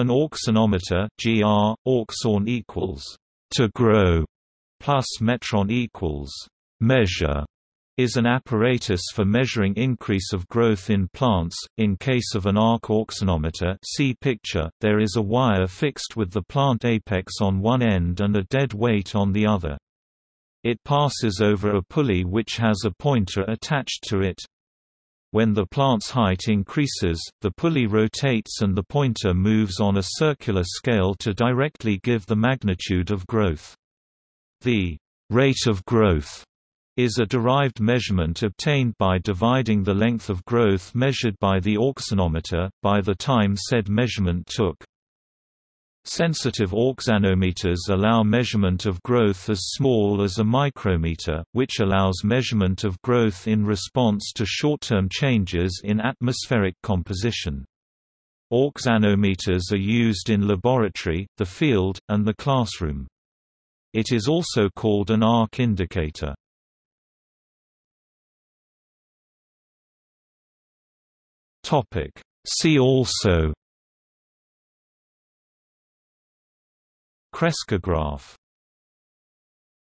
An auxanometer GR, auxorn equals to grow plus metron equals measure is an apparatus for measuring increase of growth in plants. In case of an arc auxanometer, see picture, there is a wire fixed with the plant apex on one end and a dead weight on the other. It passes over a pulley which has a pointer attached to it. When the plant's height increases, the pulley rotates and the pointer moves on a circular scale to directly give the magnitude of growth. The rate of growth is a derived measurement obtained by dividing the length of growth measured by the auxanometer, by the time said measurement took. Sensitive auxanometers allow measurement of growth as small as a micrometer, which allows measurement of growth in response to short-term changes in atmospheric composition. Auxanometers are used in laboratory, the field, and the classroom. It is also called an arc indicator. See also Crescograph